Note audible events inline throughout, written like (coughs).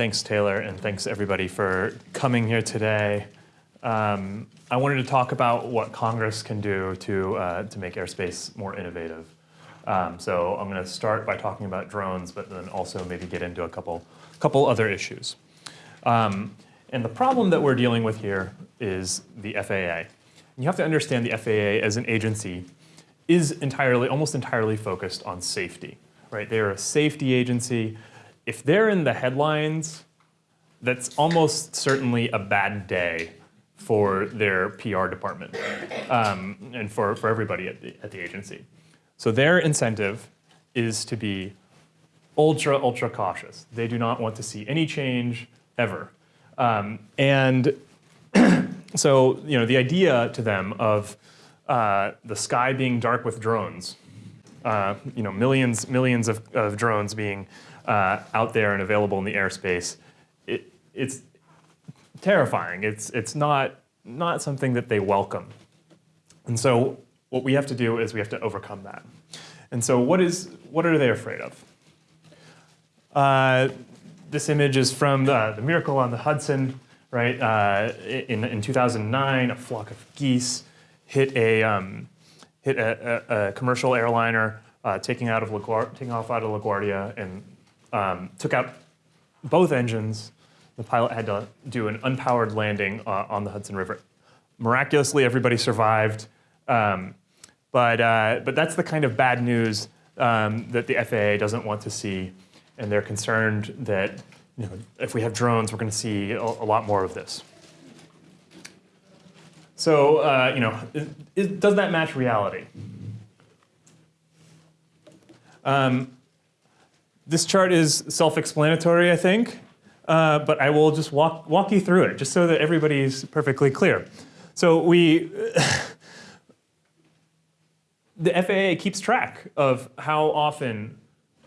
Thanks, Taylor, and thanks everybody for coming here today. Um, I wanted to talk about what Congress can do to, uh, to make airspace more innovative. Um, so I'm going to start by talking about drones, but then also maybe get into a couple, couple other issues. Um, and the problem that we're dealing with here is the FAA. You have to understand the FAA as an agency is entirely, almost entirely focused on safety, right? They're a safety agency. If they're in the headlines, that's almost certainly a bad day for their PR department um, and for, for everybody at the, at the agency. So their incentive is to be ultra, ultra cautious. They do not want to see any change ever. Um, and (clears throat) so, you know, the idea to them of uh, the sky being dark with drones, uh, you know, millions, millions of, of drones being uh, out there and available in the airspace, it, it's terrifying. It's, it's not, not something that they welcome. And so what we have to do is we have to overcome that. And so what, is, what are they afraid of? Uh, this image is from the, the Miracle on the Hudson, right? Uh, in, in 2009, a flock of geese hit a, um, hit a, a, a, commercial airliner uh, taking, out of taking off out of LaGuardia and um, took out both engines. The pilot had to do an unpowered landing uh, on the Hudson River. Miraculously, everybody survived. Um, but, uh, but that's the kind of bad news um, that the FAA doesn't want to see and they're concerned that you know, if we have drones, we're going to see a, a lot more of this. So, uh, you know, is, is, does that match reality? Um, this chart is self-explanatory, I think, uh, but I will just walk, walk you through it, just so that everybody's perfectly clear. So we, (laughs) the FAA keeps track of how often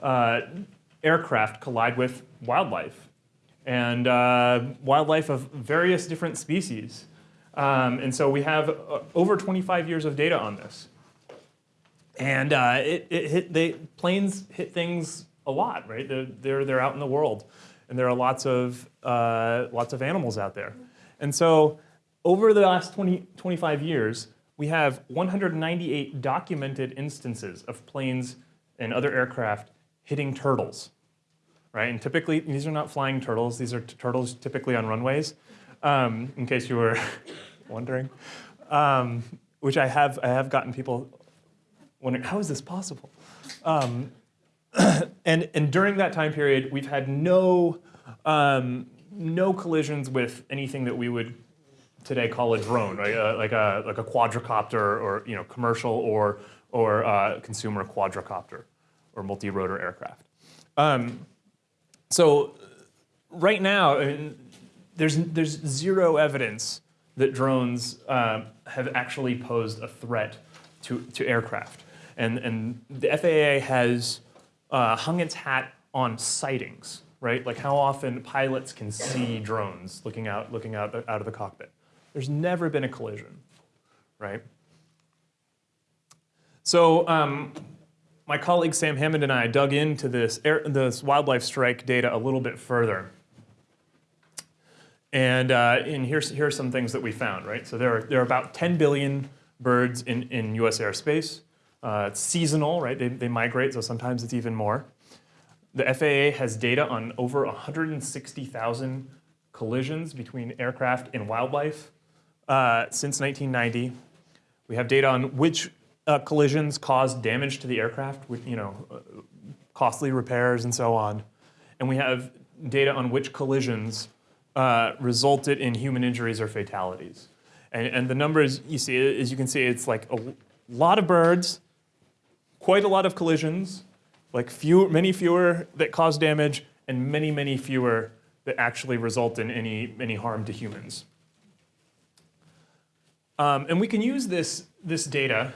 uh, aircraft collide with wildlife and uh, wildlife of various different species. Um, and so we have uh, over 25 years of data on this. And uh, it, it hit, they, planes hit things a lot, right? They're, they're, they're out in the world. And there are lots of, uh, lots of animals out there. And so over the last 20, 25 years, we have 198 documented instances of planes and other aircraft hitting turtles right? And typically, these are not flying turtles. These are turtles typically on runways, um, in case you were (laughs) wondering. Um, which I have, I have gotten people wondering, how is this possible? Um, (coughs) and, and during that time period, we've had no, um, no collisions with anything that we would today call a drone, right? Uh, like, a, like a quadricopter or you know, commercial or, or uh, consumer quadricopter or multi-rotor aircraft. Um, so right now, I mean, there's, there's zero evidence that drones uh, have actually posed a threat to, to aircraft. And, and the FAA has uh, hung its hat on sightings, right? Like how often pilots can see drones looking out, looking out, out of the cockpit. There's never been a collision, right? So um, my colleague Sam Hammond and I dug into this, air, this wildlife strike data a little bit further. And, uh, and here's, here are some things that we found, right? So there are, there are about 10 billion birds in, in US airspace. Uh, it's seasonal, right? They, they migrate, so sometimes it's even more. The FAA has data on over 160,000 collisions between aircraft and wildlife uh, since 1990. We have data on which uh, collisions caused damage to the aircraft, with, you know, uh, costly repairs and so on. And we have data on which collisions uh, resulted in human injuries or fatalities. And, and, the numbers you see, as you can see, it's like a lot of birds, quite a lot of collisions, like few, many fewer that cause damage, and many, many fewer that actually result in any, any harm to humans. Um, and we can use this, this data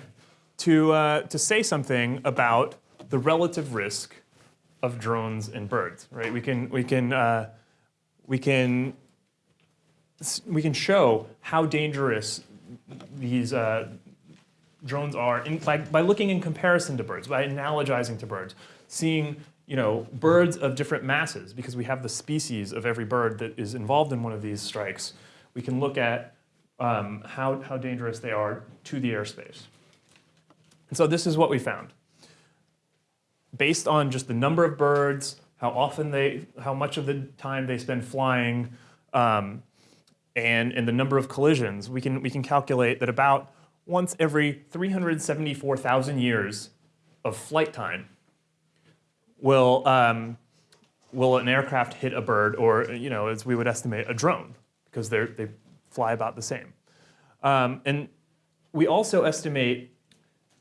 to, uh, to say something about the relative risk of drones and birds, right? We can, we can, uh, we can, we can show how dangerous these uh, drones are in, by, by looking in comparison to birds, by analogizing to birds, seeing you know, birds of different masses, because we have the species of every bird that is involved in one of these strikes, we can look at um, how, how dangerous they are to the airspace. And so this is what we found. Based on just the number of birds, how often they, how much of the time they spend flying, um, and, and the number of collisions, we can, we can calculate that about once every 374,000 years of flight time will, um, will an aircraft hit a bird or, you know, as we would estimate, a drone, because they they fly about the same. Um, and we also estimate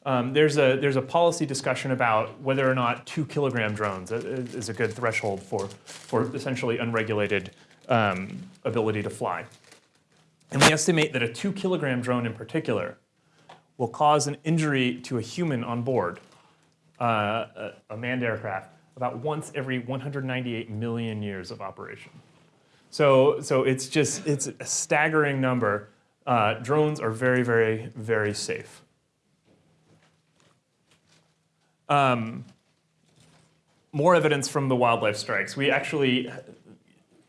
um, there's, a, there's a policy discussion about whether or not two kilogram drones is a good threshold for, for essentially unregulated um, ability to fly. And we estimate that a two kilogram drone in particular will cause an injury to a human on board, uh, a, manned aircraft, about once every 198 million years of operation. So, so it's just, it's a staggering number. Uh, drones are very, very, very safe. Um, more evidence from the wildlife strikes. We actually,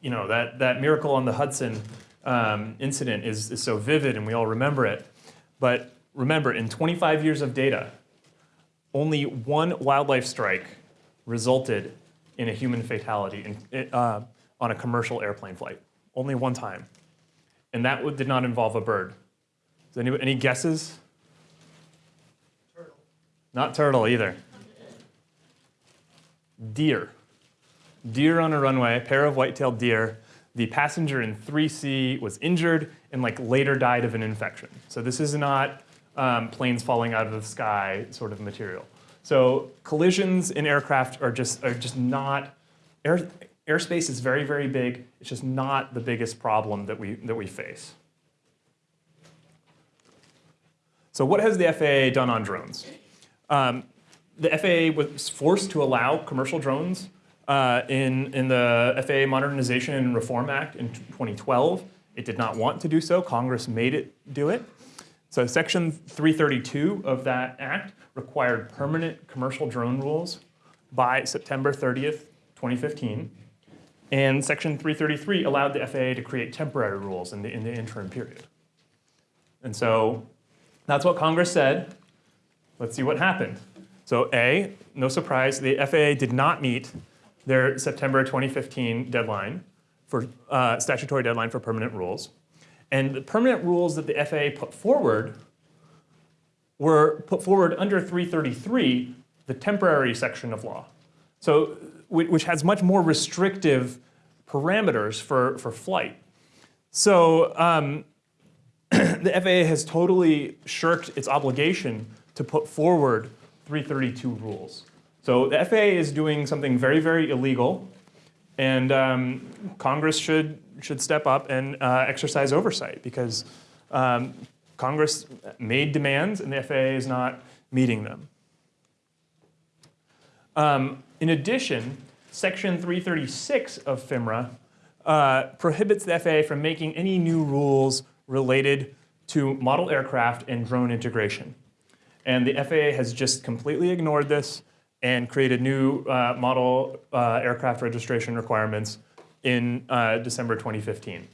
you know, that, that miracle on the Hudson um, incident is, is so vivid and we all remember it. But remember, in 25 years of data, only one wildlife strike resulted in a human fatality in, uh, on a commercial airplane flight. Only one time. And that did not involve a bird. Is anybody, any guesses? Turtle. Not turtle either deer. Deer on a runway, a pair of white-tailed deer. The passenger in 3C was injured and like later died of an infection. So this is not um, planes falling out of the sky sort of material. So collisions in aircraft are just, are just not, air, airspace is very, very big. It's just not the biggest problem that we, that we face. So what has the FAA done on drones? Um, the FAA was forced to allow commercial drones uh, in, in the FAA Modernization and Reform Act in 2012. It did not want to do so. Congress made it do it. So section 332 of that act required permanent commercial drone rules by September 30th, 2015. And section 333 allowed the FAA to create temporary rules in the, in the interim period. And so that's what Congress said. Let's see what happened. So A, no surprise, the FAA did not meet their September 2015 deadline for uh, statutory deadline for permanent rules. And the permanent rules that the FAA put forward were put forward under 333, the temporary section of law. So, which has much more restrictive parameters for, for flight. So um, (clears throat) the FAA has totally shirked its obligation to put forward 332 rules. So the FAA is doing something very, very illegal, and um, Congress should, should step up and uh, exercise oversight because um, Congress made demands and the FAA is not meeting them. Um, in addition, Section 336 of FIMRA uh, prohibits the FAA from making any new rules related to model aircraft and drone integration. And the FAA has just completely ignored this and created new uh, model uh, aircraft registration requirements in uh, December 2015.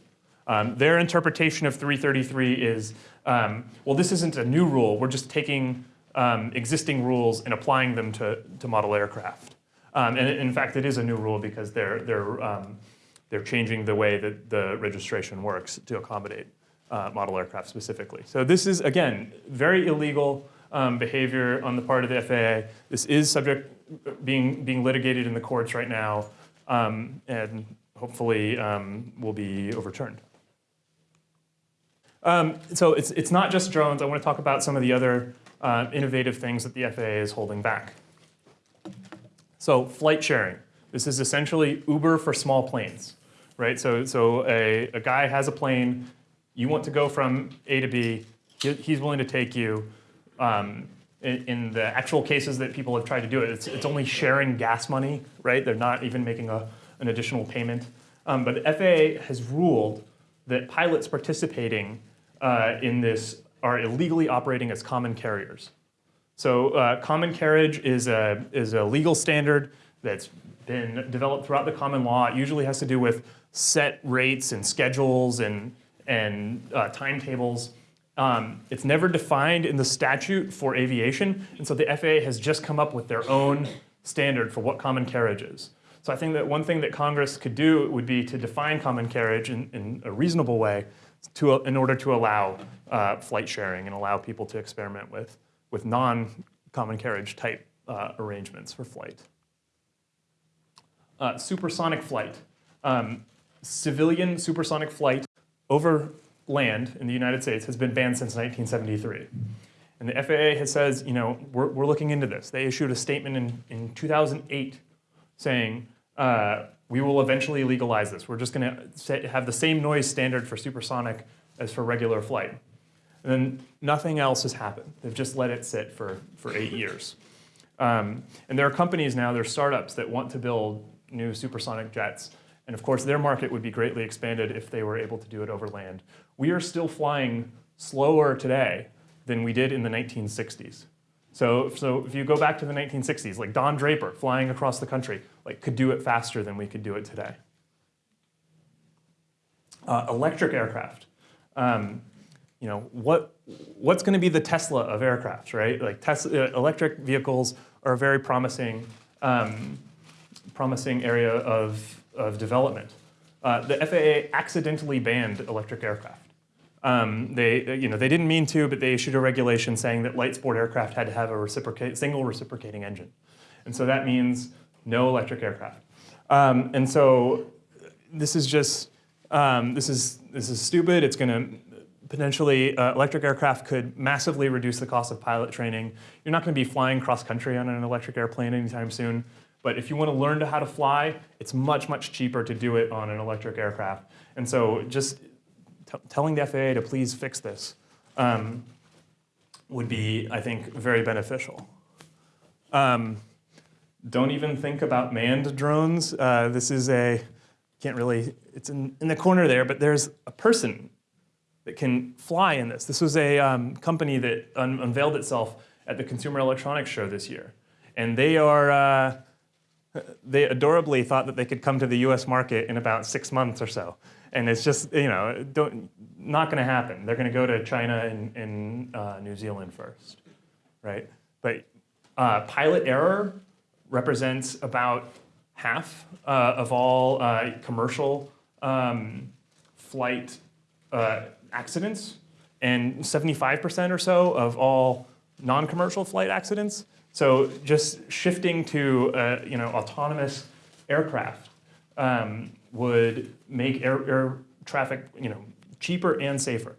Um, their interpretation of 333 is, um, well, this isn't a new rule. We're just taking um, existing rules and applying them to, to model aircraft. Um, and in fact, it is a new rule because they're, they're, um, they're changing the way that the registration works to accommodate uh, model aircraft specifically. So this is, again, very illegal um, behavior on the part of the FAA. This is subject being being litigated in the courts right now, um, and hopefully um, will be overturned. Um, so it's it's not just drones. I want to talk about some of the other uh, innovative things that the FAA is holding back. So flight sharing. This is essentially Uber for small planes, right? So so a, a guy has a plane. You want to go from A to B. He's willing to take you um, in, in, the actual cases that people have tried to do it, it's, it's only sharing gas money, right? They're not even making a, an additional payment. Um, but FAA has ruled that pilots participating uh, in this are illegally operating as common carriers. So uh, common carriage is a, is a legal standard that's been developed throughout the common law. It usually has to do with set rates and schedules and, and uh, timetables. Um, it's never defined in the statute for aviation, and so the FAA has just come up with their own standard for what common carriage is. So I think that one thing that Congress could do would be to define common carriage in, in a reasonable way to, in order to allow uh, flight sharing and allow people to experiment with, with non-common carriage type uh, arrangements for flight. Uh, supersonic flight. Um, civilian supersonic flight over land in the United States has been banned since 1973. And the FAA has says, you know, we're, we're looking into this. They issued a statement in, in 2008 saying, uh, we will eventually legalize this. We're just going to have the same noise standard for supersonic as for regular flight. And then nothing else has happened. They've just let it sit for, for eight (laughs) years. Um, and there are companies now, there are startups that want to build new supersonic jets. And of course, their market would be greatly expanded if they were able to do it over land. We are still flying slower today than we did in the 1960s. So, so if you go back to the 1960s, like Don Draper flying across the country, like could do it faster than we could do it today. Uh, electric aircraft. Um, you know, what, what's going to be the Tesla of aircraft, right? Like Tesla, uh, electric vehicles are a very promising, um, promising area of, of development. Uh, the FAA accidentally banned electric aircraft. Um, they, you know, they didn't mean to, but they issued a regulation saying that light sport aircraft had to have a reciprocate, single reciprocating engine. And so that means no electric aircraft. Um, and so this is just, um, this, is, this is stupid. It's going to potentially, uh, electric aircraft could massively reduce the cost of pilot training. You're not going to be flying cross country on an electric airplane anytime soon. But if you want to learn how to fly, it's much, much cheaper to do it on an electric aircraft. And so just telling the FAA to please fix this um, would be, I think, very beneficial. Um, don't even think about manned drones. Uh, this is a, can't really, it's in, in the corner there, but there's a person that can fly in this. This was a um, company that un unveiled itself at the Consumer Electronics Show this year. And they are, uh, they adorably thought that they could come to the US market in about six months or so. And it's just, you know, not going to happen. They're going to go to China and, and uh, New Zealand first, right? But uh, pilot error represents about half uh, of all uh, commercial um, flight uh, accidents and 75% or so of all non-commercial flight accidents. So just shifting to uh, you know autonomous aircraft um, would make air, air, traffic you know cheaper and safer.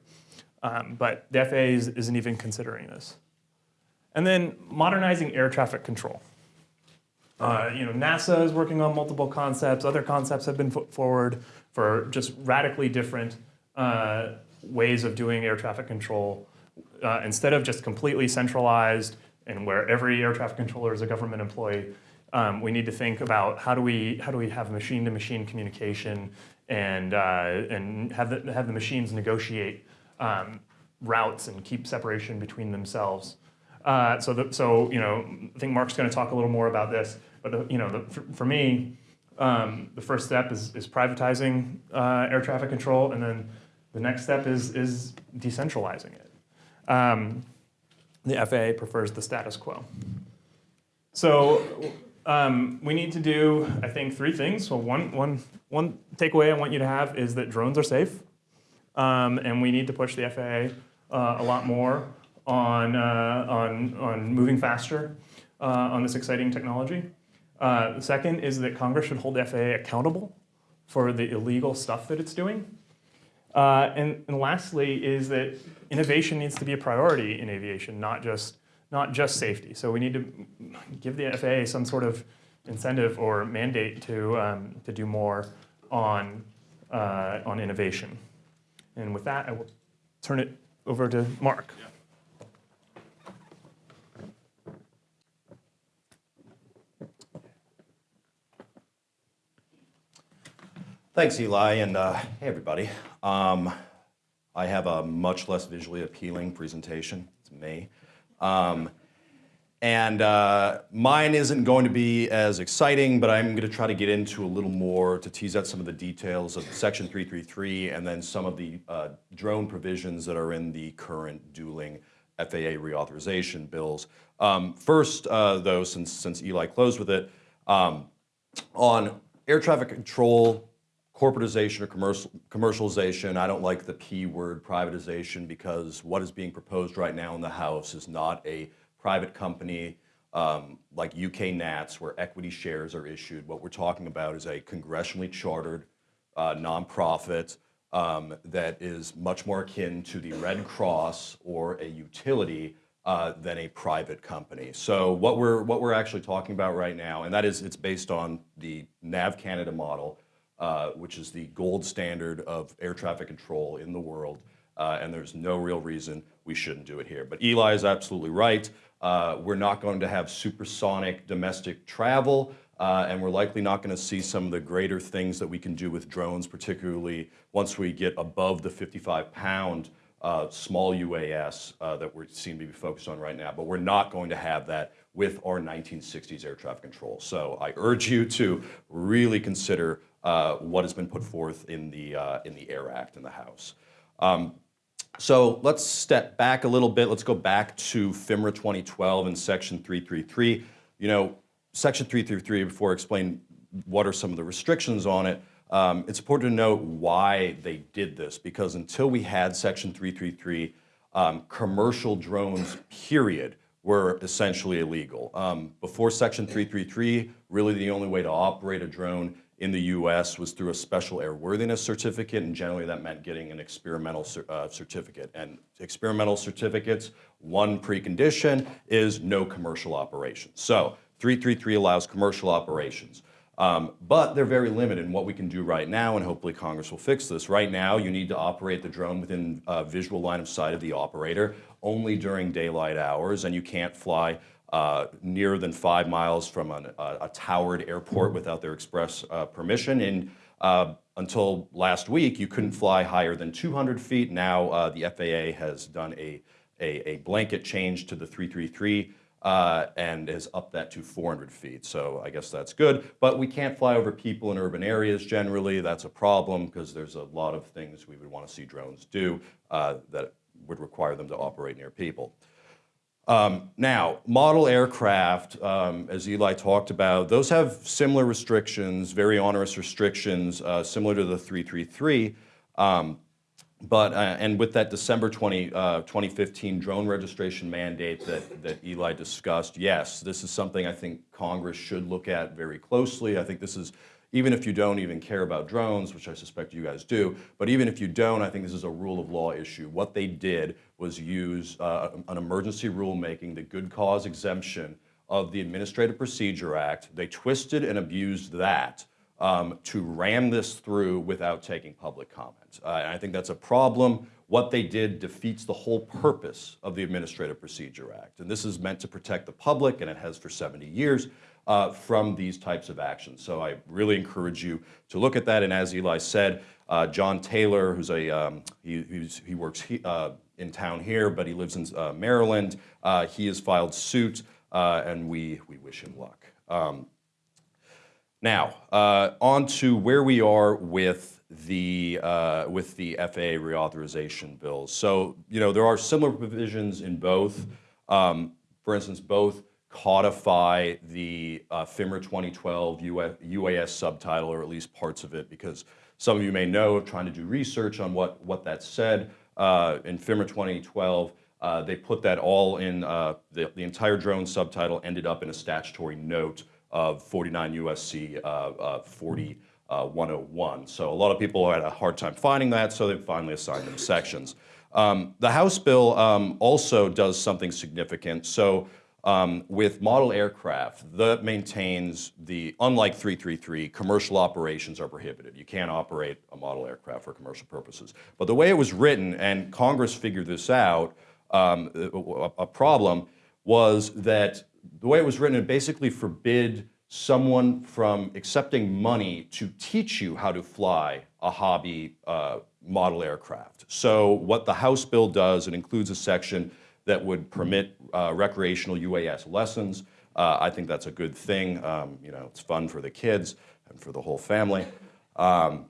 Um, but the FAA is, isn't even considering this. And then modernizing air traffic control. Uh, you know, NASA is working on multiple concepts. Other concepts have been put forward for just radically different uh, ways of doing air traffic control. Uh, instead of just completely centralized and where every air traffic controller is a government employee, um, we need to think about how do we how do we have machine-to-machine -machine communication and uh, and have the have the machines negotiate um, routes and keep separation between themselves. Uh, so the, so you know I think Mark's going to talk a little more about this, but the, you know the, for, for, me um, the first step is is privatizing uh, air traffic control, and then the next step is is decentralizing it. The FAA prefers the status quo. So um, we need to do, I think, three things. So one, one, one takeaway I want you to have is that drones are safe. Um, and we need to push the FAA uh, a lot more on, uh, on, on moving faster uh, on this exciting technology. Uh, the second is that Congress should hold the FAA accountable for the illegal stuff that it's doing. Uh, and, and lastly is that innovation needs to be a priority in aviation, not just not just safety. So we need to give the FAA some sort of incentive or mandate to, um, to do more on, uh, on innovation. And with that, I will turn it over to Mark. Thanks, Eli, and uh, hey, everybody. Um, I have a much less visually appealing presentation. It's me. Um, And uh, mine isn't going to be as exciting, but I'm going to try to get into a little more to tease out some of the details of Section 333 and then some of the uh, drone provisions that are in the current dueling FAA reauthorization bills. Um, first, uh, though, since, since Eli closed with it, um, on air traffic control, corporatization or commercial, commercialization, I don't like the P word privatization because what is being proposed right now in the House is not a private company um, like UK NATS where equity shares are issued. What we're talking about is a congressionally chartered uh, nonprofit um, that is much more akin to the Red Cross or a utility uh, than a private company. So what we're what we're actually talking about right now, and that is it's based on the NAV Canada model, uh, which is the gold standard of air traffic control in the world, uh, and there's no real reason we shouldn't do it here. But Eli is absolutely right. Uh, we're not going to have supersonic domestic travel. Uh, and we're likely not going to see some of the greater things that we can do with drones, particularly once we get above the 55 pound uh, small UAS uh, that we're seem to be focused on right now. But we're not going to have that with our 1960s air traffic control. So I urge you to really consider uh, what has been put forth in the, uh, in the AIR Act in the House. Um, so let's step back a little bit. Let's go back to FIMRA 2012 and Section 333. You know, Section 333, before I explain what are some of the restrictions on it, um, it's important to note why they did this, because until we had Section 333, um, commercial drones, period, were essentially illegal. Um, before Section 333, really the only way to operate a drone in the US was through a special airworthiness certificate, and generally that meant getting an experimental uh, certificate. And experimental certificates, one precondition is no commercial operations. So 333 allows commercial operations. Um, but they're very limited in what we can do right now, and hopefully Congress will fix this. Right now, you need to operate the drone within uh, visual line of sight of the operator, only during daylight hours, and you can't fly uh, nearer than five miles from an, uh, a towered airport without their express uh, permission. And uh, until last week, you couldn't fly higher than 200 feet. Now uh, the FAA has done a, a, a blanket change to the 333 uh, and has upped that to 400 feet. So I guess that's good. But we can't fly over people in urban areas generally. That's a problem because there's a lot of things we would want to see drones do uh, that would require them to operate near people. Um, now, model aircraft, um, as Eli talked about, those have similar restrictions, very onerous restrictions, uh, similar to the 333. Um, but, uh, and with that December 20, uh, 2015 drone registration mandate that, that Eli discussed, yes, this is something I think Congress should look at very closely. I think this is, even if you don't even care about drones, which I suspect you guys do, but even if you don't, I think this is a rule of law issue. What they did was use uh, an emergency rulemaking, the good cause exemption of the Administrative Procedure Act. They twisted and abused that um, to ram this through without taking public comment. Uh, and I think that's a problem. What they did defeats the whole purpose of the Administrative Procedure Act. And this is meant to protect the public, and it has for 70 years, uh, from these types of actions. So I really encourage you to look at that. And as Eli said, uh, John Taylor, who's a, um, he, he works he, uh, in town here, but he lives in uh, Maryland, uh, he has filed suit, and we, we wish him luck. Um, now, uh, on to where we are with the, uh, with the FAA reauthorization bills. So, you know, there are similar provisions in both. Um, for instance, both codify the uh, FIMRA 2012 UAS subtitle, or at least parts of it, because some of you may know, of trying to do research on what, what that said. Uh, in FIMRA 2012, uh, they put that all in, uh, the, the entire drone subtitle ended up in a statutory note of 49 USC uh, uh, 4101. Uh, so a lot of people had a hard time finding that, so they finally assigned them sections. Um, the House bill um, also does something significant. So um, with model aircraft, that maintains the, unlike 333, commercial operations are prohibited. You can't operate a model aircraft for commercial purposes. But the way it was written, and Congress figured this out, um, a, a problem, was that the way it was written, it basically forbid someone from accepting money to teach you how to fly a hobby uh, model aircraft. So what the House bill does, it includes a section that would permit uh, recreational UAS lessons. Uh, I think that's a good thing. Um, you know, it's fun for the kids and for the whole family. Um,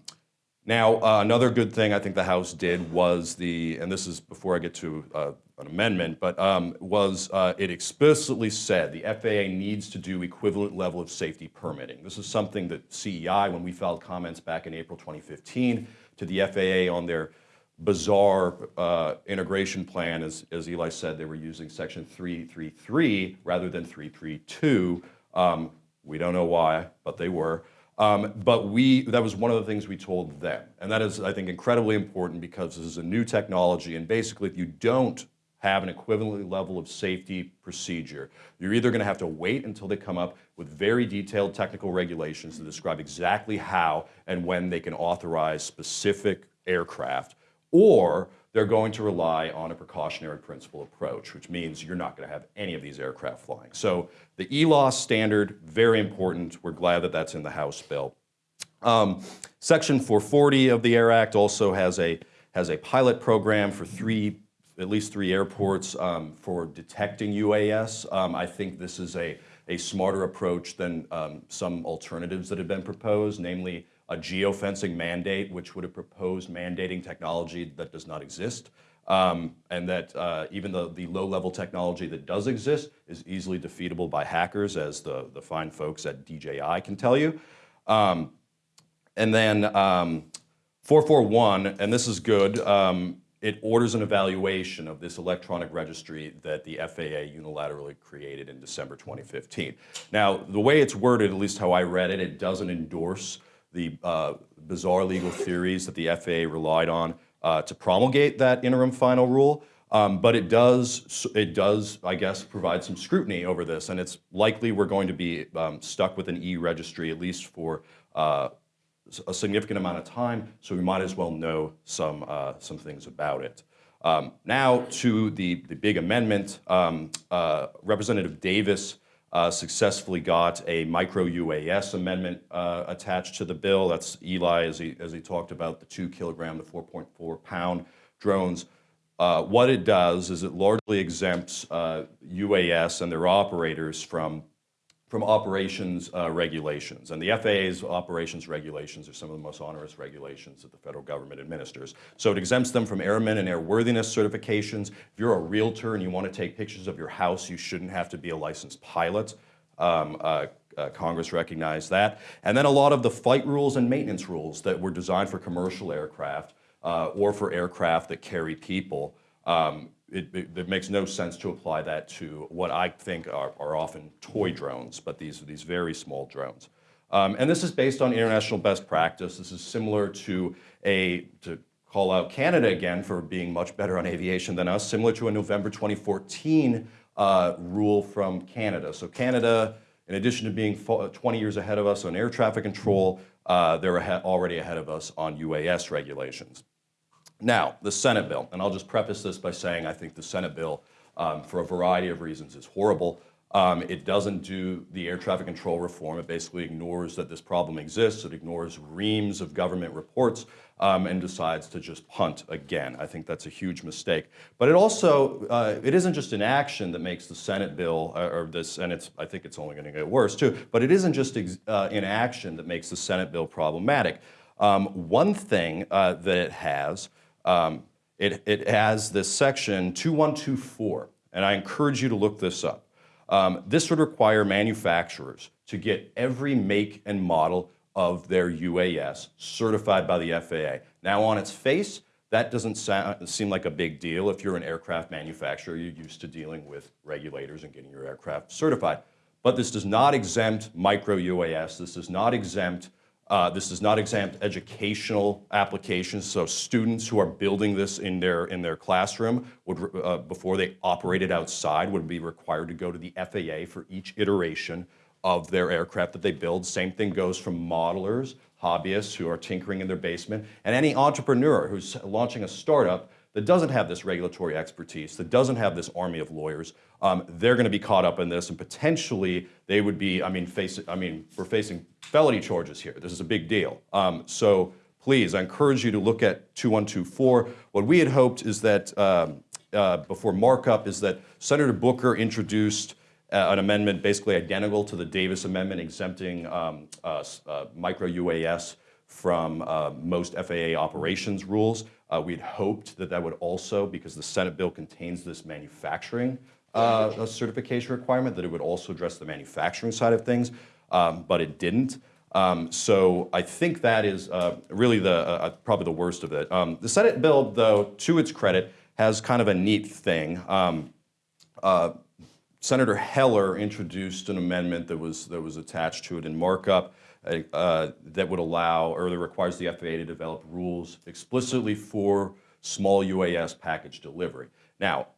now, uh, another good thing I think the House did was the, and this is before I get to uh, an amendment, but um, was uh, it explicitly said the FAA needs to do equivalent level of safety permitting. This is something that CEI, when we filed comments back in April 2015 to the FAA on their bizarre uh, integration plan, as, as Eli said, they were using section 333 rather than 332. Um, we don't know why, but they were. Um, but we, that was one of the things we told them. And that is, I think, incredibly important because this is a new technology. And basically, if you don't have an equivalent level of safety procedure, you're either going to have to wait until they come up with very detailed technical regulations to describe exactly how and when they can authorize specific aircraft, or they're going to rely on a precautionary principle approach, which means you're not going to have any of these aircraft flying. So the ELOS standard, very important. We're glad that that's in the House bill. Um, Section 440 of the Air Act also has a, has a pilot program for three, at least three airports um, for detecting UAS. Um, I think this is a, a smarter approach than um, some alternatives that have been proposed, namely a geofencing mandate, which would have proposed mandating technology that does not exist. Um, and that uh, even the, the low-level technology that does exist is easily defeatable by hackers, as the, the fine folks at DJI can tell you. Um, and then um, 441, and this is good, um, it orders an evaluation of this electronic registry that the FAA unilaterally created in December 2015. Now, the way it's worded, at least how I read it, it doesn't endorse the uh, bizarre legal theories that the FAA relied on uh, to promulgate that interim final rule. Um, but it does, it does, I guess, provide some scrutiny over this, and it's likely we're going to be um, stuck with an e-registry at least for uh, a significant amount of time, so we might as well know some, uh, some things about it. Um, now to the, the big amendment, um, uh, Representative Davis uh, successfully got a micro UAS amendment uh, attached to the bill. That's Eli, as he, as he talked about, the two kilogram, the 4.4 pound drones. Uh, what it does is it largely exempts UAS uh, and their operators from from operations uh, regulations. And the FAA's operations regulations are some of the most onerous regulations that the federal government administers. So it exempts them from airmen and airworthiness certifications. If you're a realtor and you want to take pictures of your house, you shouldn't have to be a licensed pilot. Um, uh, uh, Congress recognized that. And then a lot of the flight rules and maintenance rules that were designed for commercial aircraft uh, or for aircraft that carry people um, it, it, it, makes no sense to apply that to what I think are, are often toy drones, but these are these very small drones. Um, and this is based on international best practice. This is similar to a, to call out Canada again for being much better on aviation than us, similar to a November 2014 uh, rule from Canada. So Canada, in addition to being 20 years ahead of us on air traffic control, uh, they're already ahead of us on UAS regulations. Now, the Senate bill, and I'll just preface this by saying I think the Senate bill, um, for a variety of reasons, is horrible. Um, it doesn't do the air traffic control reform. It basically ignores that this problem exists. It ignores reams of government reports um, and decides to just punt again. I think that's a huge mistake. But it also, uh, it isn't just inaction that makes the Senate bill, uh, or this, and it's, I think it's only going to get worse too, but it isn't just uh, inaction that makes the Senate bill problematic. Um, one thing uh, that it has um, it, it has this section 2124, and I encourage you to look this up. Um, this would require manufacturers to get every make and model of their UAS certified by the FAA. Now on its face, that doesn't sound, seem like a big deal. If you're an aircraft manufacturer, you're used to dealing with regulators and getting your aircraft certified. But this does not exempt micro UAS. This does not exempt uh, this does not exempt educational applications, so students who are building this in their, in their classroom would, uh, before they operate it outside would be required to go to the FAA for each iteration of their aircraft that they build. Same thing goes from modelers, hobbyists who are tinkering in their basement, and any entrepreneur who's launching a startup that doesn't have this regulatory expertise, that doesn't have this army of lawyers, um, they're going to be caught up in this, and potentially they would be. I mean, face. I mean, we're facing felony charges here. This is a big deal. Um, so please, I encourage you to look at 2124. What we had hoped is that. Um, uh, before markup is that Senator Booker introduced uh, an amendment basically identical to the Davis Amendment exempting um, uh, uh, micro UAS from uh, most FAA operations rules. Uh, We'd hoped that that would also, because the Senate bill contains this manufacturing uh, certification requirement, that it would also address the manufacturing side of things, um, but it didn't. Um, So I think that is uh, really the, uh, probably the worst of it. Um, The Senate bill, though, to its credit, has kind of a neat thing. Um, Senator Heller introduced an amendment that was, that was attached to it in markup uh, that would allow, or that requires the FAA to develop rules explicitly for small UAS package delivery. Now,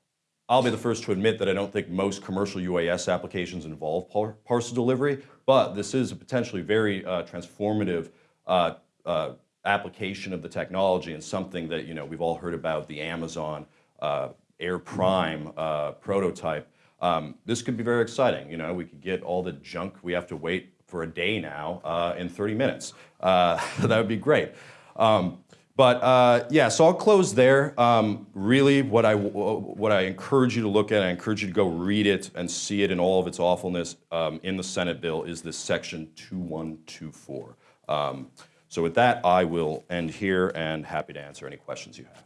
I'll be the first to admit that I don't think most commercial UAS applications involve par- parcel delivery, but this is a potentially very uh, transformative uh, uh, application of the technology and something that you know we've all heard about the Amazon uh, Air Prime prototype. Um, this could be very exciting. You know, we could get all the junk we have to wait for a day now uh, in 30 minutes. Uh, (laughs) that would be great. Um, but uh, yeah, so I'll close there. Um, really, what I what I encourage you to look at, I encourage you to go read it and see it in all of its awfulness um, in the Senate bill is this section 2124. Um, so with that, I will end here and happy to answer any questions you have.